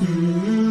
Mm-hmm.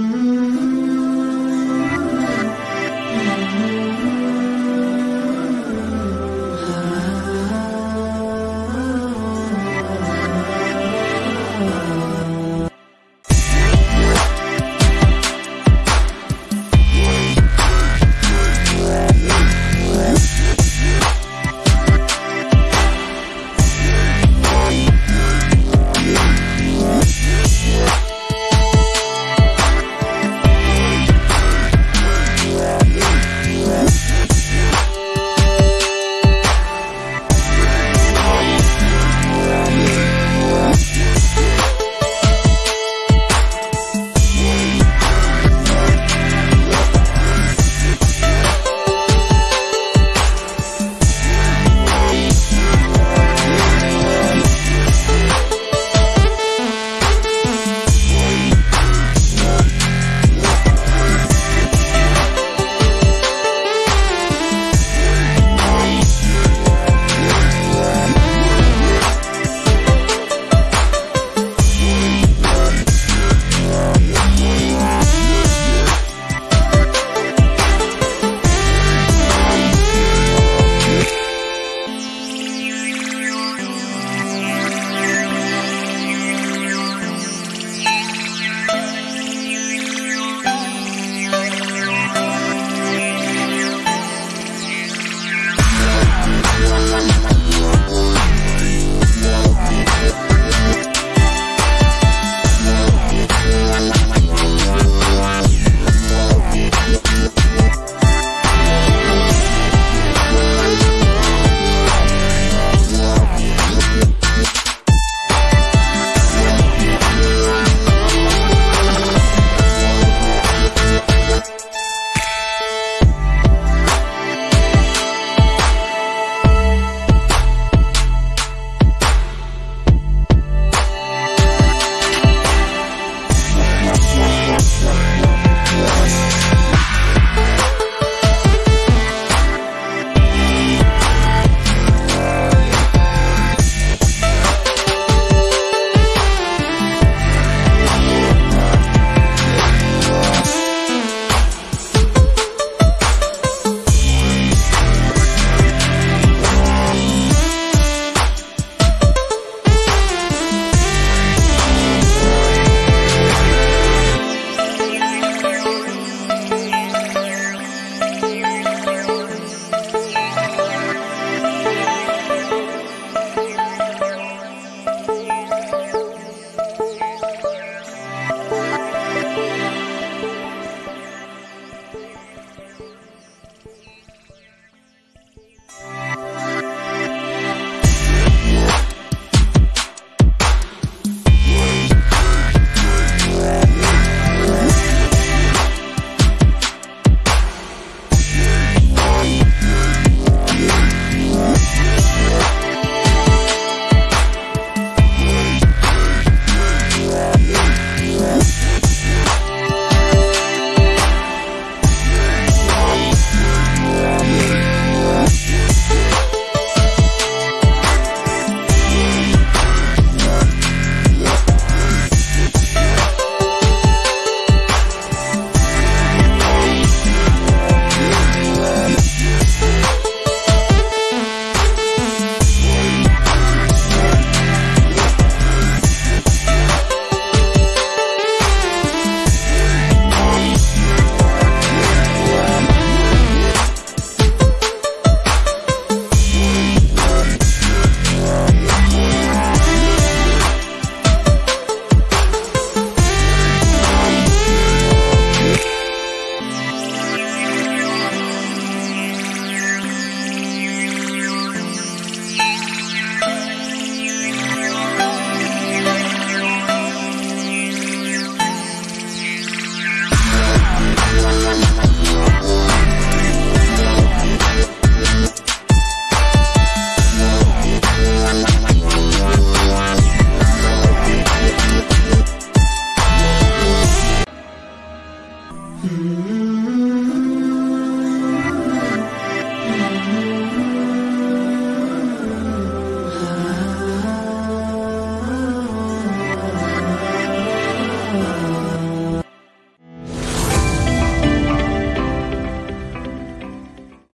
Mm-hmm.